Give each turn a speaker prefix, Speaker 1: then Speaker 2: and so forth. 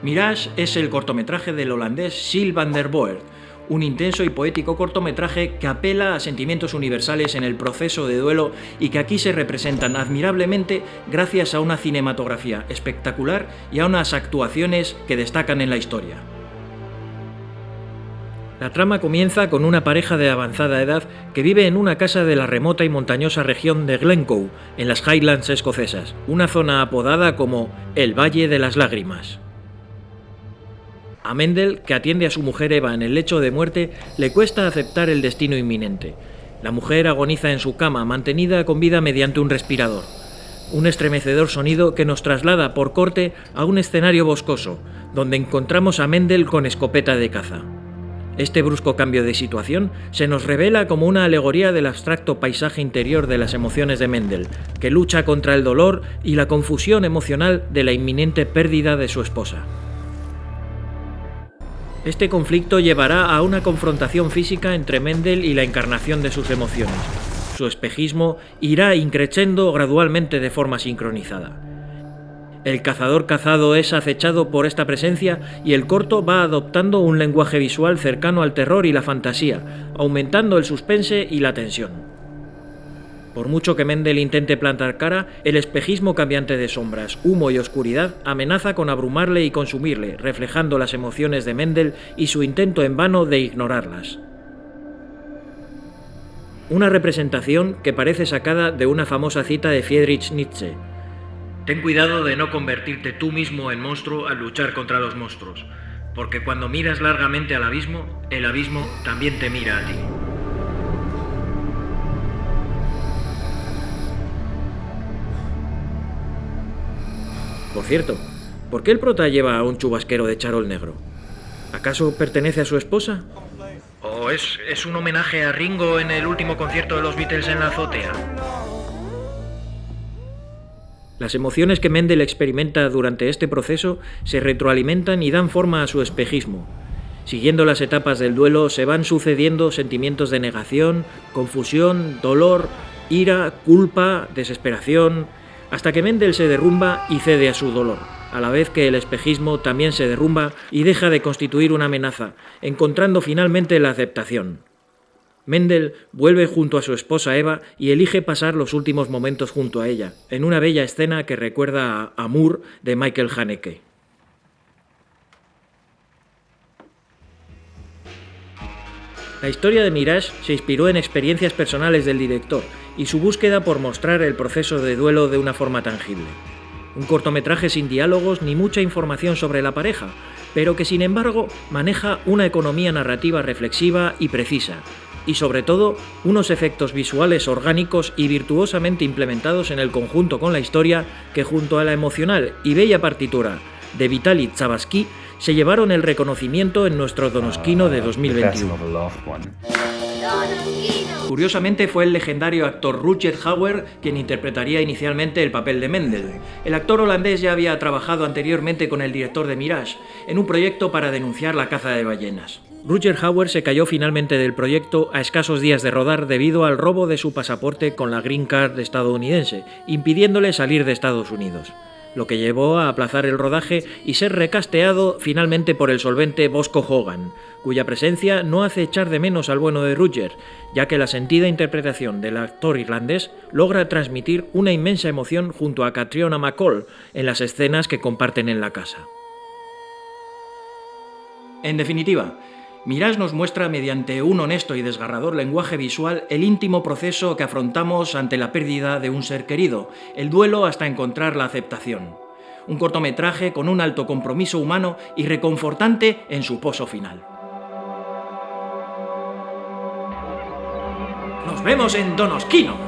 Speaker 1: Mirage es el cortometraje del holandés Sil van der Voort, un intenso y poético cortometraje que apela a sentimientos universales en el proceso de duelo y que aquí se representan admirablemente gracias a una cinematografía espectacular y a unas actuaciones que destacan en la historia. La trama comienza con una pareja de avanzada edad que vive en una casa de la remota y montañosa región de Glencoe, en las Highlands escocesas, una zona apodada como el Valle de las Lágrimas. A Mendel, que atiende a su mujer Eva en el lecho de muerte, le cuesta aceptar el destino inminente. La mujer agoniza en su cama, mantenida con vida mediante un respirador. Un estremecedor sonido que nos traslada por corte a un escenario boscoso, donde encontramos a Mendel con escopeta de caza. Este brusco cambio de situación se nos revela como una alegoría del abstracto paisaje interior de las emociones de Mendel, que lucha contra el dolor y la confusión emocional de la inminente pérdida de su esposa. Este conflicto llevará a una confrontación física entre Mendel y la encarnación de sus emociones. Su espejismo irá increciendo gradualmente de forma sincronizada. El cazador cazado es acechado por esta presencia y el corto va adoptando un lenguaje visual cercano al terror y la fantasía, aumentando el suspense y la tensión. Por mucho que Mendel intente plantar cara, el espejismo cambiante de sombras, humo y oscuridad amenaza con abrumarle y consumirle, reflejando las emociones de Mendel y su intento en vano de ignorarlas. Una representación que parece sacada de una famosa cita de Friedrich Nietzsche. Ten cuidado de no convertirte tú mismo en monstruo al luchar contra los monstruos, porque cuando miras largamente al abismo, el abismo también te mira a ti. Por cierto, ¿por qué el prota lleva a un chubasquero de charol negro? ¿Acaso pertenece a su esposa? ¿O es, es un homenaje a Ringo en el último concierto de los Beatles en la azotea? Las emociones que Mendel experimenta durante este proceso se retroalimentan y dan forma a su espejismo. Siguiendo las etapas del duelo se van sucediendo sentimientos de negación, confusión, dolor, ira, culpa, desesperación, hasta que Mendel se derrumba y cede a su dolor, a la vez que el espejismo también se derrumba y deja de constituir una amenaza, encontrando finalmente la aceptación. Mendel vuelve junto a su esposa Eva y elige pasar los últimos momentos junto a ella, en una bella escena que recuerda a Amour de Michael Haneke. La historia de Mirage se inspiró en experiencias personales del director y su búsqueda por mostrar el proceso de duelo de una forma tangible. Un cortometraje sin diálogos ni mucha información sobre la pareja, pero que sin embargo maneja una economía narrativa reflexiva y precisa, y sobre todo unos efectos visuales orgánicos y virtuosamente implementados en el conjunto con la historia que junto a la emocional y bella partitura de Vitaly Tsavatsky se llevaron el reconocimiento en nuestro Donosquino de 2021. Curiosamente fue el legendario actor Rutger Hauer quien interpretaría inicialmente el papel de Mendel. El actor holandés ya había trabajado anteriormente con el director de Mirage, en un proyecto para denunciar la caza de ballenas. Rutger Hauer se cayó finalmente del proyecto a escasos días de rodar debido al robo de su pasaporte con la Green Card estadounidense, impidiéndole salir de Estados Unidos lo que llevó a aplazar el rodaje y ser recasteado finalmente por el solvente Bosco Hogan, cuya presencia no hace echar de menos al bueno de Rutger, ya que la sentida interpretación del actor irlandés logra transmitir una inmensa emoción junto a Catriona McCall en las escenas que comparten en la casa. En definitiva, Mirage nos muestra mediante un honesto y desgarrador lenguaje visual el íntimo proceso que afrontamos ante la pérdida de un ser querido, el duelo hasta encontrar la aceptación. Un cortometraje con un alto compromiso humano y reconfortante en su pozo final. ¡Nos vemos en Donosquino!